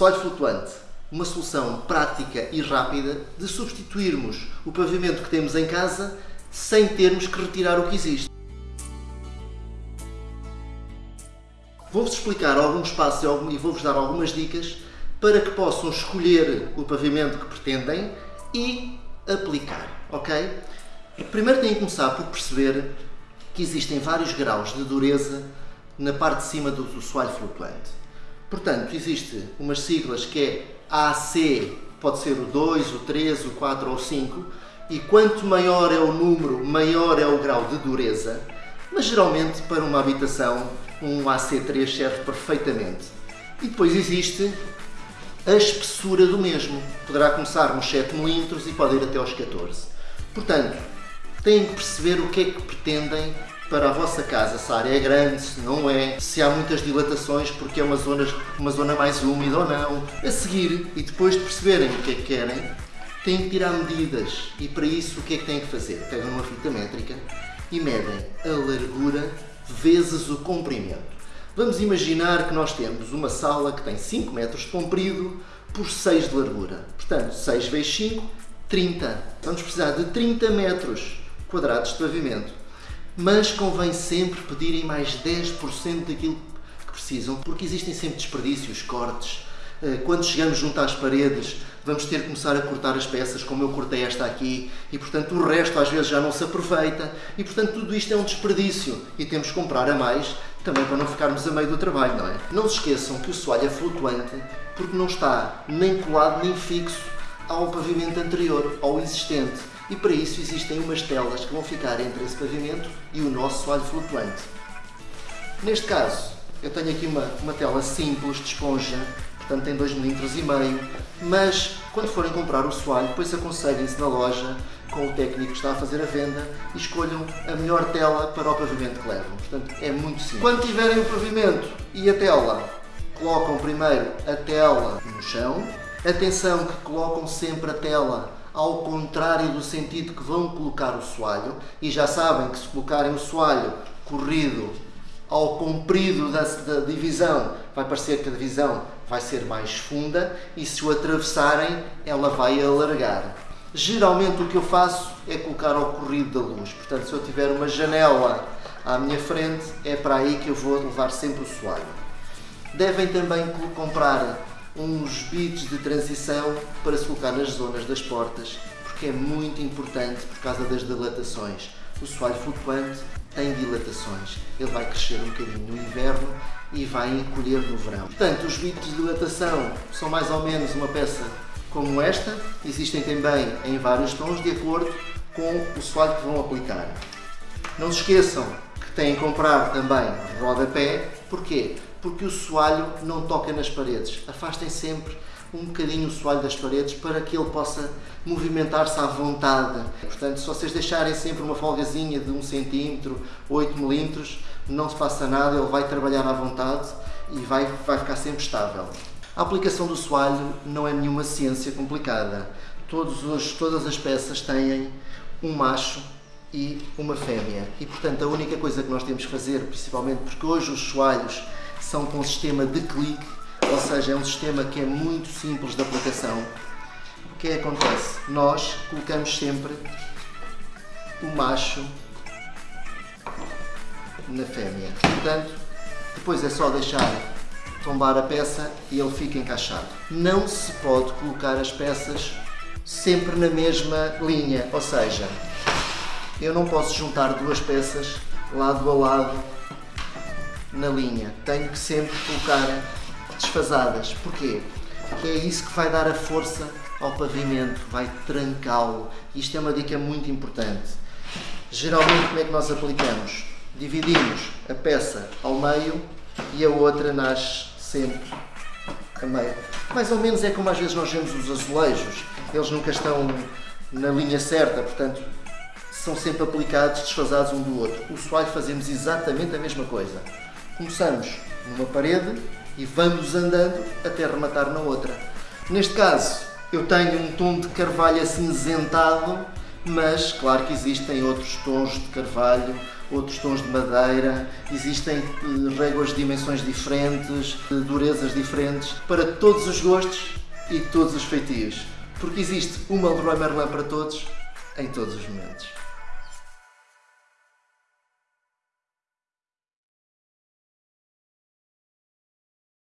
Soalho flutuante, uma solução prática e rápida de substituirmos o pavimento que temos em casa sem termos que retirar o que existe. Vou-vos explicar alguns passos e vou-vos dar algumas dicas para que possam escolher o pavimento que pretendem e aplicar, ok? Primeiro têm que começar por perceber que existem vários graus de dureza na parte de cima do, do soalho flutuante. Portanto, existe umas siglas que é AC, pode ser o 2, o 3, o 4 ou o 5, e quanto maior é o número, maior é o grau de dureza, mas geralmente para uma habitação um AC3 serve perfeitamente. E depois existe a espessura do mesmo. Poderá começar nos 7 mm e pode ir até aos 14. Portanto, têm que perceber o que é que pretendem para a vossa casa, se a área é grande, se não é, se há muitas dilatações porque é uma zona, uma zona mais úmida ou não. A seguir, e depois de perceberem o que é que querem, têm que tirar medidas e para isso o que é que têm que fazer? Pegam uma fita métrica e medem a largura vezes o comprimento. Vamos imaginar que nós temos uma sala que tem 5 metros de comprido por 6 de largura. Portanto, 6 vezes 5, 30. Vamos precisar de 30 metros quadrados de pavimento. Mas convém sempre pedirem mais 10% daquilo que precisam, porque existem sempre desperdícios, cortes. Eh, quando chegamos junto às paredes, vamos ter que começar a cortar as peças, como eu cortei esta aqui, e portanto o resto às vezes já não se aproveita, e portanto tudo isto é um desperdício, e temos que comprar a mais, também para não ficarmos a meio do trabalho, não é? Não se esqueçam que o soalho é flutuante, porque não está nem colado nem fixo ao pavimento anterior, ao existente, e para isso existem umas telas que vão ficar entre esse pavimento e o nosso soalho flutuante. Neste caso, eu tenho aqui uma, uma tela simples de esponja, portanto tem 2 mm, mas quando forem comprar o soalho, depois aconselhem-se na loja com o técnico que está a fazer a venda e escolham a melhor tela para o pavimento que levam. Portanto, é muito simples. Quando tiverem o pavimento e a tela, colocam primeiro a tela no chão. Atenção que colocam sempre a tela ao contrário do sentido que vão colocar o soalho e já sabem que se colocarem o soalho corrido ao comprido da, da divisão, vai parecer que a divisão vai ser mais funda e se o atravessarem, ela vai alargar. Geralmente o que eu faço é colocar ao corrido da luz, portanto se eu tiver uma janela à minha frente, é para aí que eu vou levar sempre o soalho. Devem também comprar uns bits de transição para se colocar nas zonas das portas, porque é muito importante por causa das dilatações. O soalho flutuante tem dilatações. Ele vai crescer um bocadinho no inverno e vai encolher no verão. Portanto, os bits de dilatação são mais ou menos uma peça como esta. Existem também em vários tons, de acordo com o soalho que vão aplicar. Não se esqueçam que têm que comprar também rodapé. Porquê? Porque o soalho não toca nas paredes. Afastem sempre um bocadinho o soalho das paredes para que ele possa movimentar-se à vontade. Portanto, se vocês deixarem sempre uma folgazinha de 1 cm, 8 mm, não se passa nada, ele vai trabalhar à vontade e vai, vai ficar sempre estável. A aplicação do soalho não é nenhuma ciência complicada. Todos os, todas as peças têm um macho e uma fêmea. E, portanto, a única coisa que nós temos que fazer, principalmente porque hoje os soalhos são com sistema de clique, ou seja, é um sistema que é muito simples de aplicação. O que é que acontece? Nós colocamos sempre o macho na fêmea. Portanto, depois é só deixar tombar a peça e ele fica encaixado. Não se pode colocar as peças sempre na mesma linha, ou seja, eu não posso juntar duas peças lado a lado na linha. Tenho que sempre colocar desfasadas. Porquê? Porque é isso que vai dar a força ao pavimento, vai trancá-lo. Isto é uma dica muito importante. Geralmente como é que nós aplicamos? Dividimos a peça ao meio e a outra nasce sempre a meio. Mais ou menos é como às vezes nós vemos os azulejos. Eles nunca estão na linha certa, portanto são sempre aplicados desfasados um do outro. O soalho fazemos exatamente a mesma coisa. Começamos numa parede e vamos andando até rematar na outra. Neste caso, eu tenho um tom de carvalho acinzentado mas claro que existem outros tons de carvalho, outros tons de madeira, existem eh, réguas de dimensões diferentes, de durezas diferentes, para todos os gostos e todos os feitios, porque existe uma Leroy Merlin para todos, em todos os momentos.